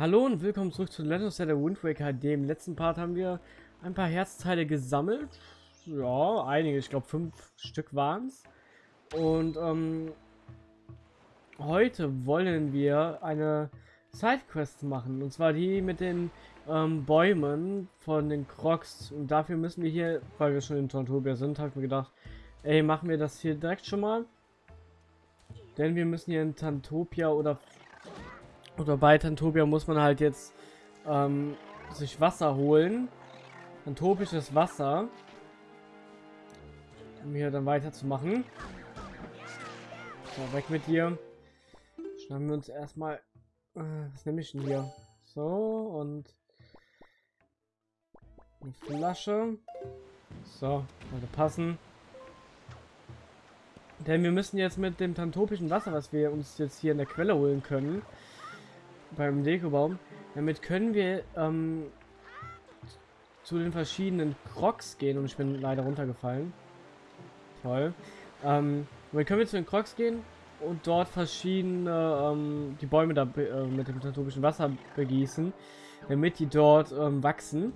Hallo und willkommen zurück zu Legend of Zelda Wind Waker HD. Im letzten Part haben wir ein paar Herzteile gesammelt. Ja, einige, ich glaube fünf Stück waren es. Und ähm, heute wollen wir eine Sidequest machen. Und zwar die mit den ähm, Bäumen von den Crocs. Und dafür müssen wir hier, weil wir schon in Tontopia sind, habe ich mir gedacht, ey, machen wir das hier direkt schon mal. Denn wir müssen hier in Tantopia oder oder bei Tantopia muss man halt jetzt ähm, sich Wasser holen. Tantopisches Wasser. Um hier dann weiterzumachen. So, weg mit dir. Schnappen wir uns erstmal. Äh, was nehme ich denn hier? So, und eine Flasche. So, sollte passen. Denn wir müssen jetzt mit dem tantopischen Wasser, was wir uns jetzt hier in der Quelle holen können, beim Dekobaum. Damit können wir ähm, zu den verschiedenen Crocs gehen und ich bin leider runtergefallen. Toll. Ähm, dann können wir zu den Crocs gehen und dort verschiedene ähm, die Bäume da äh, mit dem tropischen Wasser begießen, damit die dort ähm, wachsen.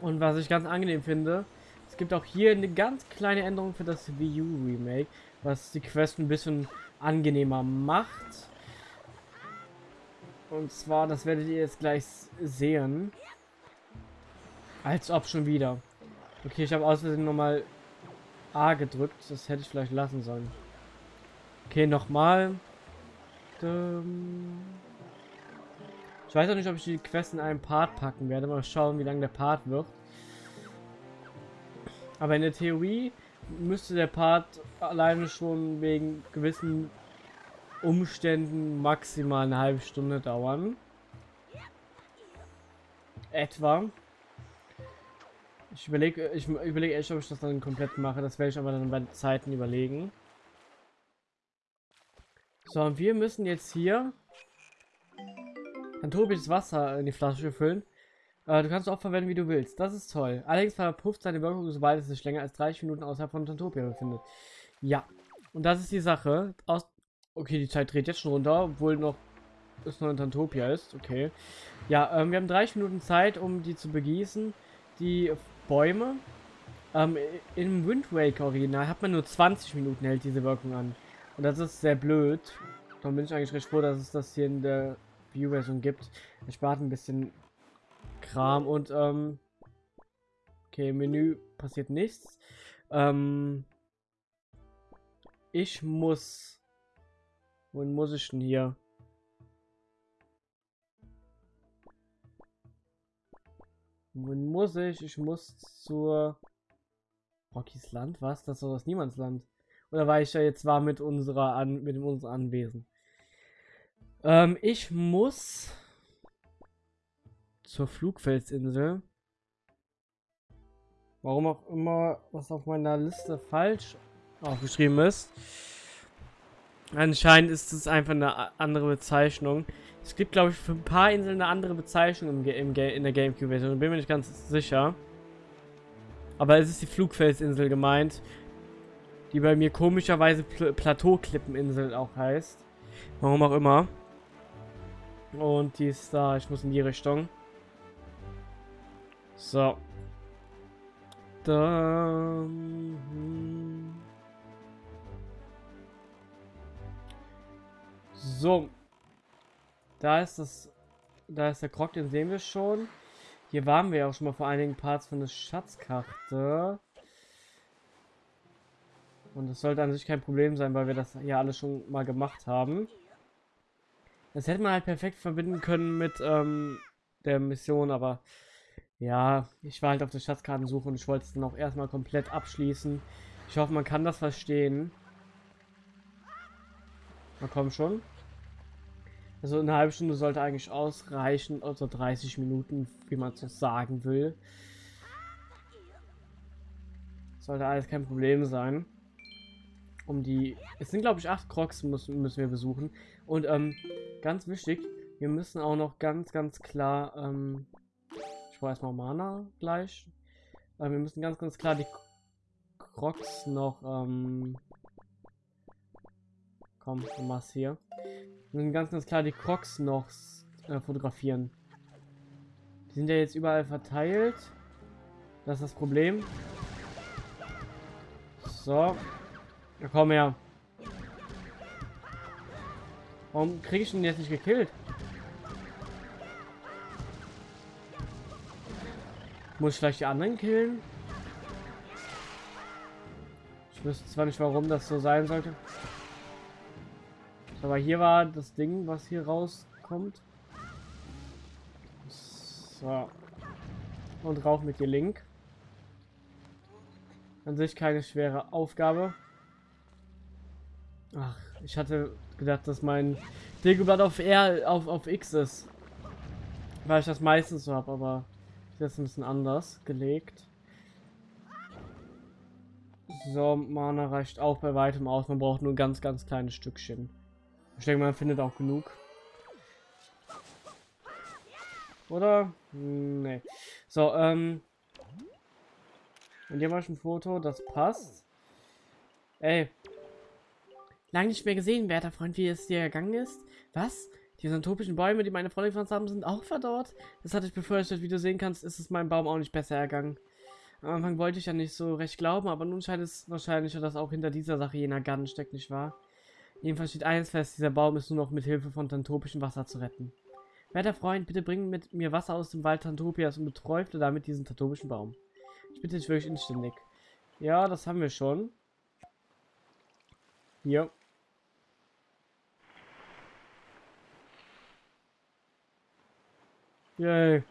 Und was ich ganz angenehm finde, es gibt auch hier eine ganz kleine Änderung für das Wii U Remake, was die Quest ein bisschen angenehmer macht. Und zwar, das werdet ihr jetzt gleich sehen. Als ob schon wieder. Okay, ich habe aus Versehen nochmal A gedrückt. Das hätte ich vielleicht lassen sollen. Okay, nochmal. Ich weiß auch nicht, ob ich die Quest in einen Part packen werde. Mal schauen, wie lange der Part wird. Aber in der Theorie müsste der Part alleine schon wegen gewissen Umständen maximal eine halbe Stunde dauern. Etwa. Ich überlege, ich überlege echt, ob ich das dann komplett mache. Das werde ich aber dann bei Zeiten überlegen. So, und wir müssen jetzt hier ein tobisches Wasser in die Flasche füllen. Äh, du kannst auch verwenden, wie du willst. Das ist toll. Allerdings verpufft seine Wirkung, sobald es sich länger als 30 Minuten außerhalb von Tantopia befindet. Ja. Und das ist die Sache. Aus Okay, die Zeit dreht jetzt schon runter, obwohl noch es noch in Tantopia ist. Okay. Ja, ähm, wir haben 30 Minuten Zeit, um die zu begießen. Die Bäume. Ähm, Im Wind Waker Original hat man nur 20 Minuten hält diese Wirkung an. Und das ist sehr blöd. Darum bin ich eigentlich recht froh, dass es das hier in der View-Version gibt. Es spart ein bisschen Kram und ähm, okay, Menü passiert nichts. Ähm, ich muss Wohin muss ich denn hier? Wohin muss ich? Ich muss zur Rockys Land? Was? Das ist doch das Niemandsland. Oder war ich ja jetzt war mit unserer An mit unserem Anwesen? Ähm, ich muss zur Flugfelsinsel. Warum auch immer, was auf meiner Liste falsch aufgeschrieben ist. Anscheinend ist es einfach eine andere Bezeichnung. Es gibt, glaube ich, für ein paar Inseln eine andere Bezeichnung im, im, in der Gamecube-Version. Bin mir nicht ganz sicher. Aber es ist die Flugfelsinsel gemeint. Die bei mir komischerweise Pl Plateauklippeninsel auch heißt. Warum auch immer. Und die ist da. Ich muss in die Richtung. So. Dann... So. Da ist das. Da ist der Krog, den sehen wir schon. Hier waren wir ja auch schon mal vor einigen Parts von der Schatzkarte. Und das sollte an sich kein Problem sein, weil wir das hier alles schon mal gemacht haben. Das hätte man halt perfekt verbinden können mit ähm, der Mission, aber ja, ich war halt auf der Schatzkartensuche und ich wollte es dann auch erstmal komplett abschließen. Ich hoffe, man kann das verstehen. Na komm schon. Also eine halbe Stunde sollte eigentlich ausreichen, also 30 Minuten, wie man so sagen will. Sollte alles kein Problem sein. Um die... Es sind glaube ich acht Crocs müssen, müssen wir besuchen. Und ähm, ganz wichtig, wir müssen auch noch ganz, ganz klar... Ähm, ich brauche erstmal Mana gleich. Äh, wir müssen ganz, ganz klar die Crocs noch... Ähm, machst hier. müssen ganz, ganz klar die Crocs noch äh, fotografieren. Die sind ja jetzt überall verteilt. Das ist das Problem. So. Ja, komm her. Warum kriege ich ihn jetzt nicht gekillt? Muss ich vielleicht die anderen killen? Ich wüsste zwar nicht, warum das so sein sollte. Aber hier war das Ding, was hier rauskommt. So. Und rauf mit dir Link. An sich keine schwere Aufgabe. Ach, ich hatte gedacht, dass mein Dagobert auf R auf, auf X ist. Weil ich das meistens so habe, aber ist ein bisschen anders gelegt. So, Mana reicht auch bei weitem aus. Man braucht nur ganz, ganz kleines Stückchen. Ich denke, man findet auch genug. Oder? Nee. So, ähm. Und hier war schon ein Foto, das passt. Ey. Lange nicht mehr gesehen, werter Freund, wie es dir gegangen ist. Was? Die syntopischen Bäume, die meine Freunde gepflanzt haben, sind auch verdorrt. Das hatte ich befürchtet. Wie du sehen kannst, ist es meinem Baum auch nicht besser ergangen. Am Anfang wollte ich ja nicht so recht glauben, aber nun scheint es wahrscheinlicher, dass auch hinter dieser Sache jener Garten steckt, nicht wahr? Jedenfalls steht eines fest, dieser Baum ist nur noch mit Hilfe von tantopischem Wasser zu retten. Werter Freund, bitte bring mit mir Wasser aus dem Wald Tantopias und beträufle damit diesen tantopischen Baum. Ich bitte dich wirklich inständig. Ja, das haben wir schon. Hier. Yay.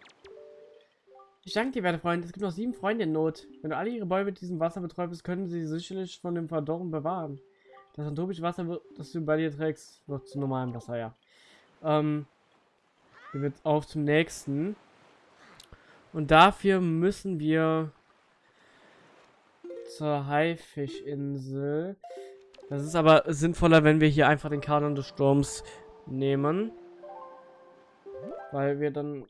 Ich danke dir, werte Freund. Es gibt noch sieben Freunde in Not. Wenn du alle ihre Bäume mit diesem Wasser beträufst, können sie sicherlich von dem Verdorren bewahren. Das anthropische Wasser, das du bei dir trägst, wird zu normalem Wasser, ja. Ähm, gehen wir jetzt auf zum nächsten. Und dafür müssen wir zur Haifischinsel. Das ist aber sinnvoller, wenn wir hier einfach den Kanon des Sturms nehmen. Weil wir dann...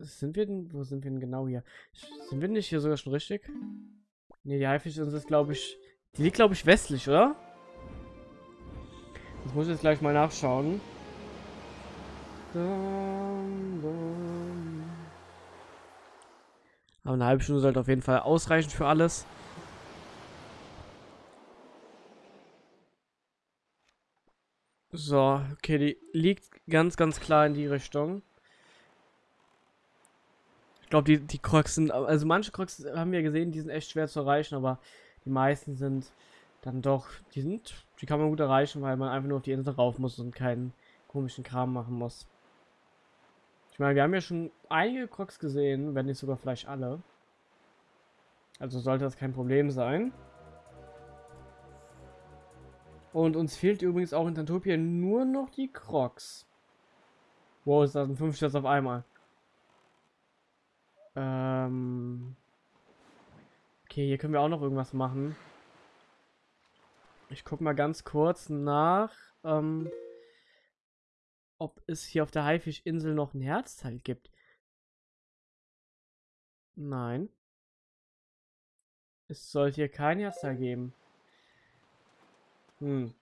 Sind wir denn... Wo sind wir denn genau hier? Sind wir nicht hier sogar schon richtig? Ne, die Haifischinsel ist, glaube ich... Die liegt, glaube ich, westlich, oder? Das muss ich jetzt gleich mal nachschauen. Aber eine halbe Stunde sollte auf jeden Fall ausreichen für alles. So, okay, die liegt ganz, ganz klar in die Richtung. Ich glaube, die, die Crocs sind, also manche Crocs haben wir gesehen, die sind echt schwer zu erreichen, aber die meisten sind dann doch, die sind, die kann man gut erreichen, weil man einfach nur auf die Insel rauf muss und keinen komischen Kram machen muss. Ich meine, wir haben ja schon einige Crocs gesehen, wenn nicht sogar vielleicht alle. Also sollte das kein Problem sein. Und uns fehlt übrigens auch in Tantopia nur noch die Crocs. Wow, ist das ein 5 Sterne auf einmal? Ähm... Okay, hier können wir auch noch irgendwas machen. Ich guck mal ganz kurz nach, ähm, ob es hier auf der Haifischinsel noch ein Herzteil gibt. Nein. Es sollte hier kein Herzteil geben. Hm.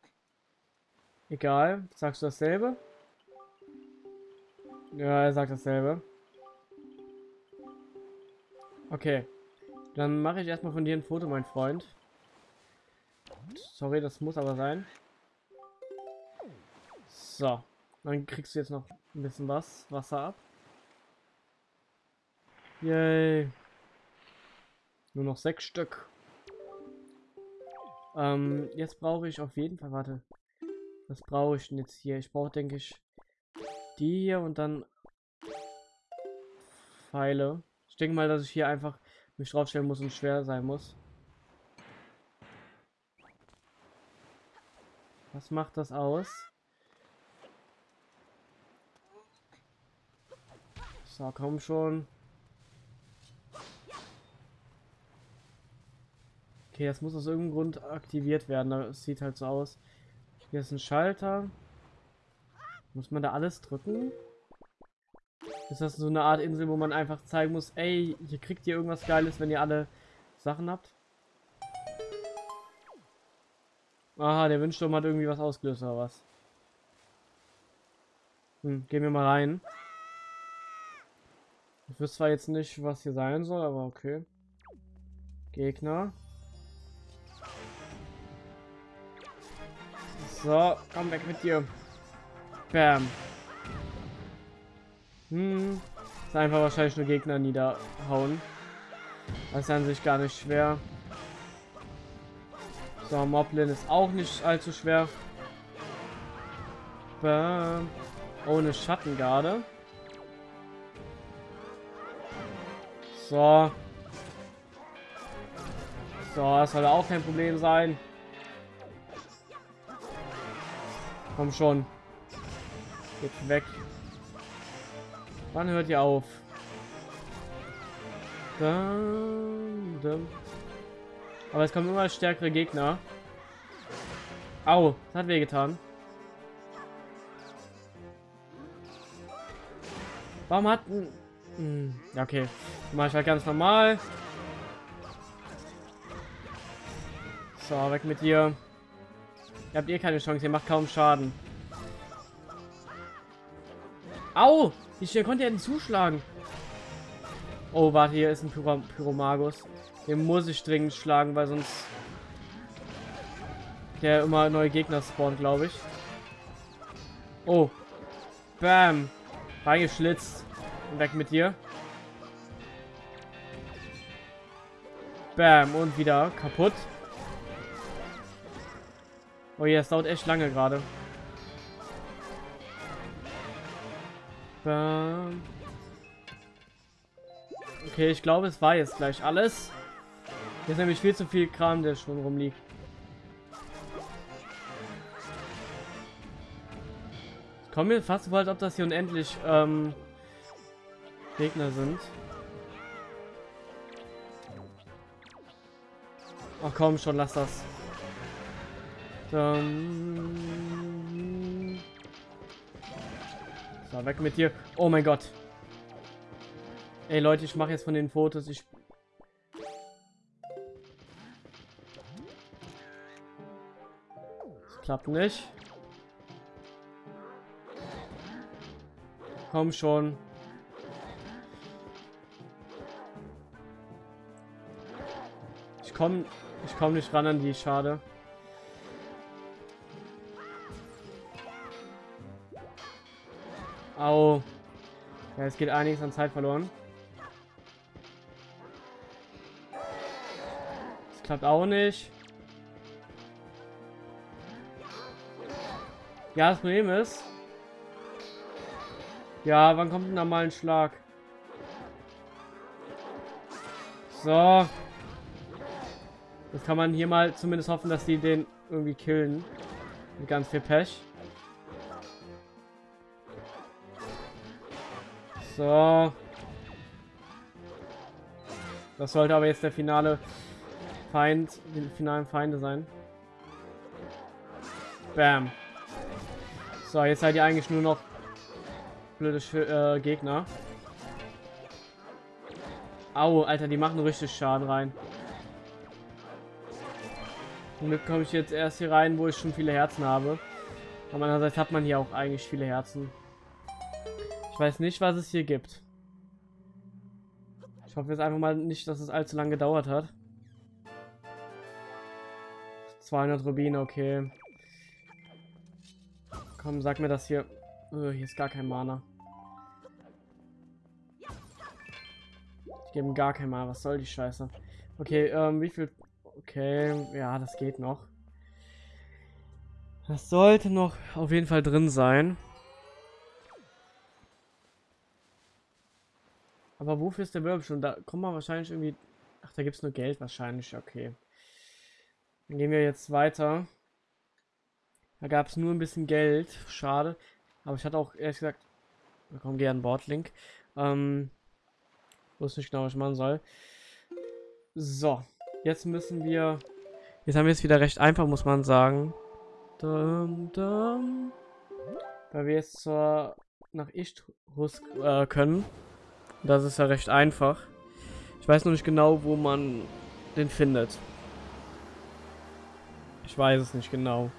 Egal. Sagst du dasselbe? Ja, er sagt dasselbe. Okay. Dann mache ich erstmal von dir ein Foto, mein Freund. Sorry, das muss aber sein. So. Dann kriegst du jetzt noch ein bisschen was, Wasser ab. Yay. Nur noch sechs Stück. Ähm, jetzt brauche ich auf jeden Fall, warte. Was brauche ich denn jetzt hier? Ich brauche, denke ich, die hier und dann Pfeile. Ich denke mal, dass ich hier einfach mich draufstellen muss und schwer sein muss. Was macht das aus? So, komm schon. Okay, das muss aus irgendeinem Grund aktiviert werden. Das sieht halt so aus. Hier ist ein Schalter. Muss man da alles drücken? Ist das so eine Art Insel, wo man einfach zeigen muss, ey, hier kriegt ihr irgendwas Geiles, wenn ihr alle Sachen habt? Aha, der Windsturm hat irgendwie was ausgelöst oder was? Hm, gehen wir mal rein. Ich wüsste zwar jetzt nicht, was hier sein soll, aber okay. Gegner. So, komm weg mit dir. Bam. Hm. Ist einfach wahrscheinlich nur Gegner niederhauen. Das ist an sich gar nicht schwer. So, Moblin ist auch nicht allzu schwer. Bam. Ohne Schattengarde. So. So, das soll auch kein Problem sein. Komm schon. Geht weg. Wann hört ihr auf? Aber es kommen immer stärkere Gegner. Au, das hat wehgetan. Warum hat... Hm, ja, okay. Mach ich halt ganz normal. So, weg mit dir. Ihr habt eh keine Chance, ihr macht kaum Schaden. Au! Wie schnell konnte er denn zuschlagen? Oh, warte, hier ist ein Pyro Pyromagus. Den muss ich dringend schlagen, weil sonst der immer neue Gegner spawnt, glaube ich. Oh. Bam. Reingeschlitzt. Und weg mit dir. Bam. Und wieder kaputt. Oh ja, es dauert echt lange gerade. Okay, ich glaube, es war jetzt gleich alles. Hier ist nämlich viel zu viel Kram, der schon rumliegt. Ich komme mir fast so, als ob das hier unendlich ähm, Gegner sind. Ach komm schon, lass das. Dann... So, weg mit dir. Oh mein Gott. Ey Leute, ich mache jetzt von den Fotos. Ich... Das klappt nicht. Komm schon. Ich komme ich komm nicht ran an die, schade. Au. Ja, es geht einiges an Zeit verloren. Das klappt auch nicht. Ja, das Problem ist... Ja, wann kommt denn da mal ein Schlag? So. Jetzt kann man hier mal zumindest hoffen, dass die den irgendwie killen. Mit ganz viel Pech. So. Das sollte aber jetzt der finale Feind, die finalen Feinde sein. Bam. So, jetzt seid ihr eigentlich nur noch blöde äh, Gegner. Au, Alter, die machen richtig Schaden rein. Womit komme ich jetzt erst hier rein, wo ich schon viele Herzen habe. Aber andererseits hat man hier auch eigentlich viele Herzen. Ich weiß nicht, was es hier gibt. Ich hoffe jetzt einfach mal nicht, dass es allzu lange gedauert hat. 200 Rubine, okay. Komm, sag mir das hier. Oh, hier ist gar kein Mana. Ich gebe gar kein Mana. Was soll die Scheiße? Okay, ähm, wie viel... Okay, ja, das geht noch. Das sollte noch auf jeden Fall drin sein. Aber wofür ist der Wirbel schon? Da kommen wir wahrscheinlich irgendwie... Ach, da gibt es nur Geld wahrscheinlich. Okay. Dann gehen wir jetzt weiter. Da gab es nur ein bisschen Geld. Schade. Aber ich hatte auch ehrlich gesagt... Komm, geh an Bordlink. Ähm... Wusste nicht genau, was ich machen soll. So. Jetzt müssen wir... Jetzt haben wir es wieder recht einfach, muss man sagen. Dum, dum. Weil wir jetzt zur nach Ichtrus äh, können. Das ist ja recht einfach. Ich weiß noch nicht genau, wo man den findet. Ich weiß es nicht genau.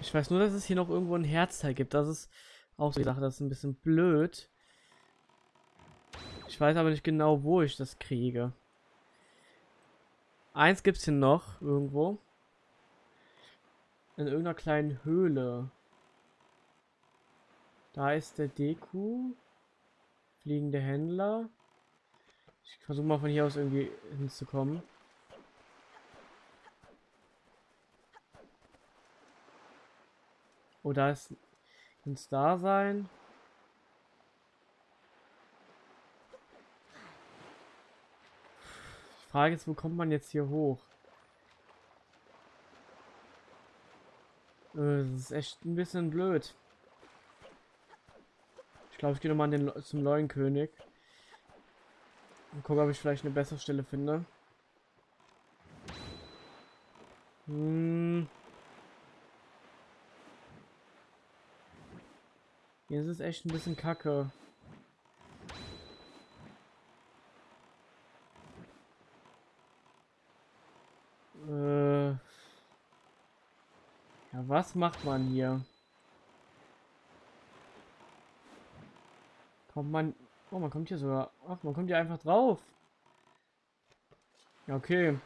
Ich weiß nur, dass es hier noch irgendwo ein Herzteil gibt. Das ist auch so die Sache. Das ist ein bisschen blöd. Ich weiß aber nicht genau, wo ich das kriege. Eins gibt es hier noch irgendwo. In irgendeiner kleinen Höhle. Da ist der Deku. Fliegende Händler. Ich versuche mal von hier aus irgendwie hinzukommen. Oh, da ist... Es da sein? Die Frage ist, wo kommt man jetzt hier hoch? Äh, das ist echt ein bisschen blöd. Ich glaube, ich gehe nochmal zum Leuenkönig. Und gucke, ob ich vielleicht eine bessere Stelle finde. Hm. Hier ist es echt ein bisschen kacke. Äh. Ja, was macht man hier? Kommt man... Oh, man kommt hier sogar... Ach, man kommt hier einfach drauf. Ja, okay.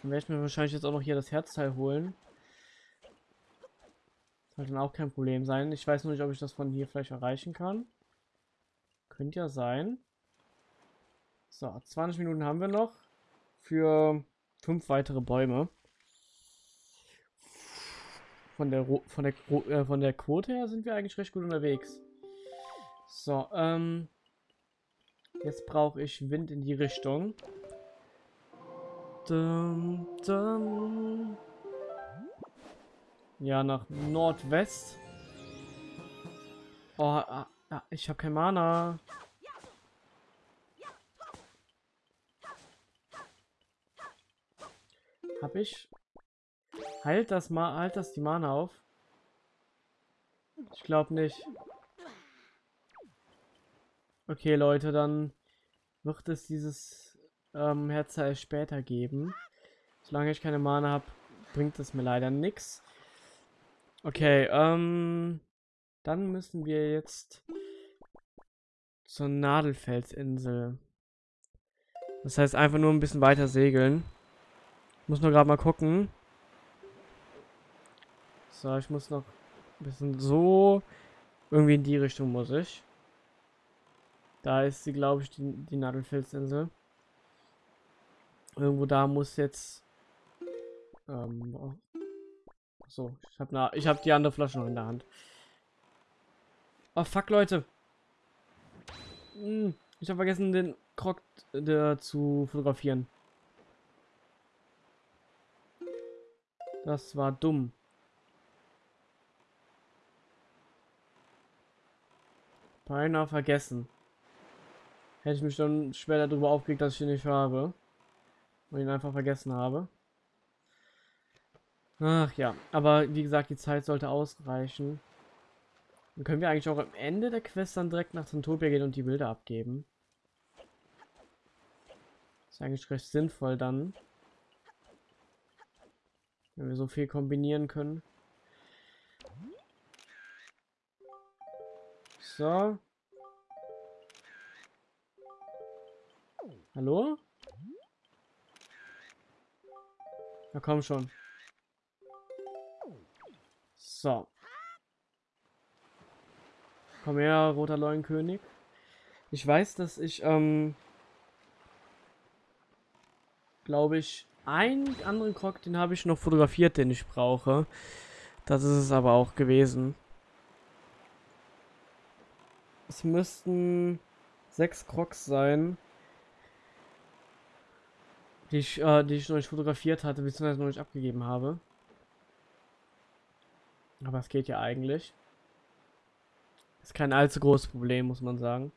Dann werde ich mir wahrscheinlich jetzt auch noch hier das Herzteil holen. Sollte dann auch kein Problem sein. Ich weiß nur nicht, ob ich das von hier vielleicht erreichen kann. Könnte ja sein. So, 20 Minuten haben wir noch für fünf weitere Bäume. Von der von der äh, von der Quote her sind wir eigentlich recht gut unterwegs. So, ähm jetzt brauche ich Wind in die Richtung. Dum, dum. Ja, nach Nordwest. Oh, ah, ah, ich habe kein Mana. Hab ich? Heilt das mal, halt das die Mana auf? Ich glaube nicht. Okay, Leute, dann wird es dieses ähm, Herzteil später geben. Solange ich keine Mana habe, bringt es mir leider nichts. Okay, ähm, dann müssen wir jetzt zur Nadelfelsinsel. Das heißt einfach nur ein bisschen weiter segeln. Muss nur gerade mal gucken. So, ich muss noch ein bisschen so irgendwie in die Richtung muss ich. Da ist sie, glaube ich, die, die Nadelfelsinsel. Irgendwo da muss jetzt ähm, so, ich habe ich hab die andere Flasche noch in der Hand. Oh fuck, Leute. Hm, ich habe vergessen, den Krog äh, zu fotografieren. Das war dumm. Beinahe vergessen. Hätte ich mich dann schwer darüber aufgeregt, dass ich ihn nicht habe. Und ihn einfach vergessen habe. Ach ja, aber wie gesagt, die Zeit sollte ausreichen. Dann können wir eigentlich auch am Ende der Quest dann direkt nach Zantopia gehen und die Bilder abgeben. Ist eigentlich recht sinnvoll dann. Wenn wir so viel kombinieren können. So. Hallo? Na komm schon. So. Komm her, roter Leuenkönig. Ich weiß, dass ich, ähm, glaube ich, einen anderen Krog, den habe ich noch fotografiert, den ich brauche. Das ist es aber auch gewesen. Es müssten sechs Crocs sein, die ich, äh, die ich noch nicht fotografiert hatte, beziehungsweise noch nicht abgegeben habe. Aber es geht ja eigentlich. Ist kein allzu großes Problem, muss man sagen.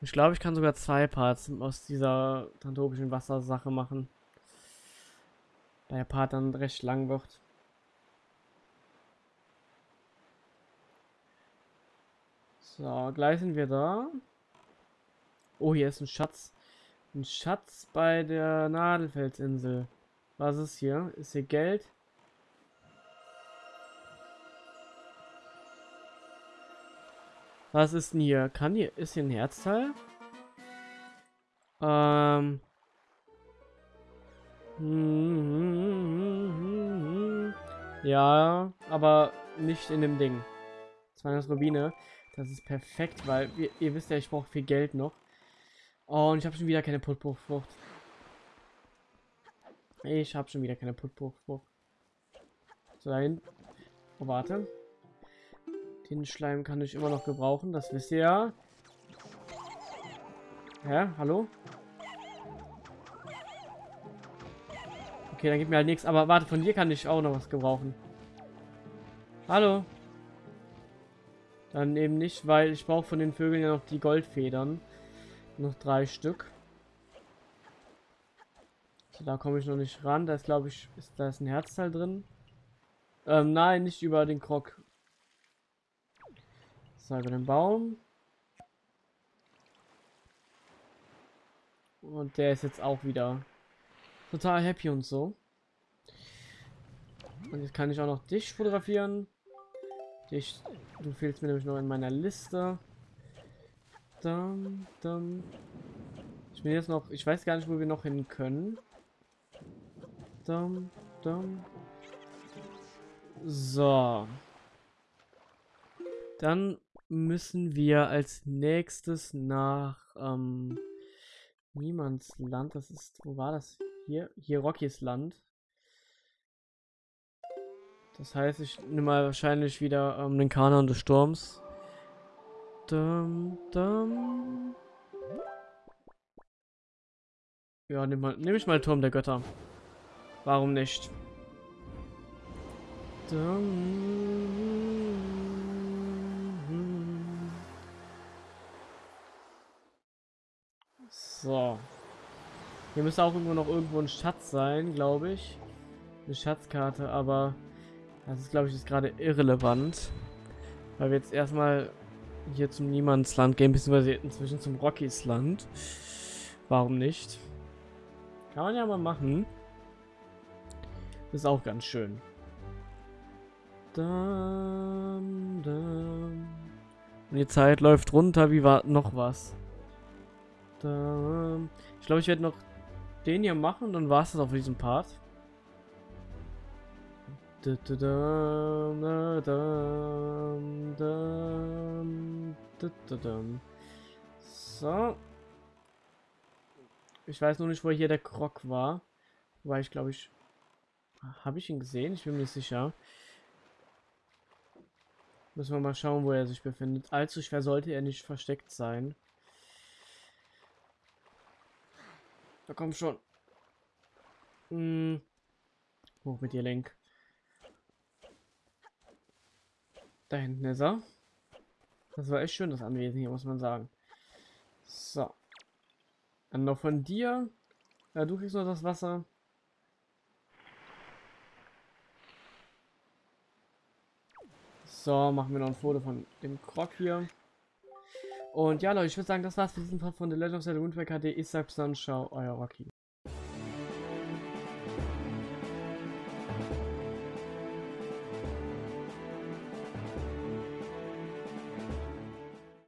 Ich glaube, ich kann sogar zwei Parts aus dieser trantopischen Wassersache machen. Da der Part dann recht lang wird. So, gleich sind wir da. Oh, hier ist ein Schatz. Ein Schatz bei der Nadelfelsinsel. Was ist hier? Ist hier Geld? Was ist denn hier? Kann hier... Ist hier ein Herzteil? Ähm... Ja, aber nicht in dem Ding. 200 Rubine. Das ist perfekt, weil ihr, ihr wisst ja, ich brauche viel Geld noch. Oh, und ich habe schon wieder keine Putbuchfrucht. Ich habe schon wieder keine Putbuchfrucht. So, dahin. Oh, warte. Den Schleim kann ich immer noch gebrauchen, das wisst ihr ja. Hä? Hallo? Okay, dann gibt mir halt nichts. Aber warte, von dir kann ich auch noch was gebrauchen. Hallo? Dann eben nicht, weil ich brauche von den Vögeln ja noch die Goldfedern. Noch drei Stück. So, da komme ich noch nicht ran. Da ist, glaube ich, ist da ist ein Herzteil drin. Ähm, nein, nicht über den Krog. So, über den Baum. Und der ist jetzt auch wieder total happy und so. Und jetzt kann ich auch noch dich fotografieren. Dich, du fehlst mir nämlich noch in meiner Liste. Dann, dann. Ich bin jetzt noch, ich weiß gar nicht, wo wir noch hin können. Dann, dann. So. Dann müssen wir als nächstes nach ähm, Niemandsland. Das ist, wo war das? Hier, hier Rockys Land. Das heißt, ich nehme mal wahrscheinlich wieder ähm, den Kanon des Sturms. Dum, dum. Ja, nehme nehm ich mal Turm der Götter. Warum nicht? So. Hier müsste auch irgendwo noch irgendwo ein Schatz sein, glaube ich. Eine Schatzkarte, aber das ist, glaube ich, ist gerade irrelevant. Weil wir jetzt erstmal hier zum Niemandsland gehen, beziehungsweise inzwischen zum Rockys Land. Warum nicht? Kann man ja mal machen. ist auch ganz schön. Dum, dum. Und die Zeit läuft runter. Wie war noch was? Dum. Ich glaube, ich werde noch den hier machen, dann war es das auch für diesen Part. So. Ich weiß nur nicht, wo hier der Krog war. Weil ich glaube ich... Habe ich ihn gesehen? Ich bin mir sicher. Müssen wir mal schauen, wo er sich befindet. Allzu schwer sollte er nicht versteckt sein. Da komm schon. Hm. Hoch mit dir, Lenk. Da hinten ist er. Das war echt schön, das Anwesen hier, muss man sagen. So. Dann noch von dir. Ja, du kriegst noch das Wasser. So, machen wir noch ein Foto von dem Krog hier. Und ja, Leute, ich würde sagen, das war's für diesen Part von The Legend of Zelda Wind Waker HD. Ich sag bis dann, ciao, euer Rocky.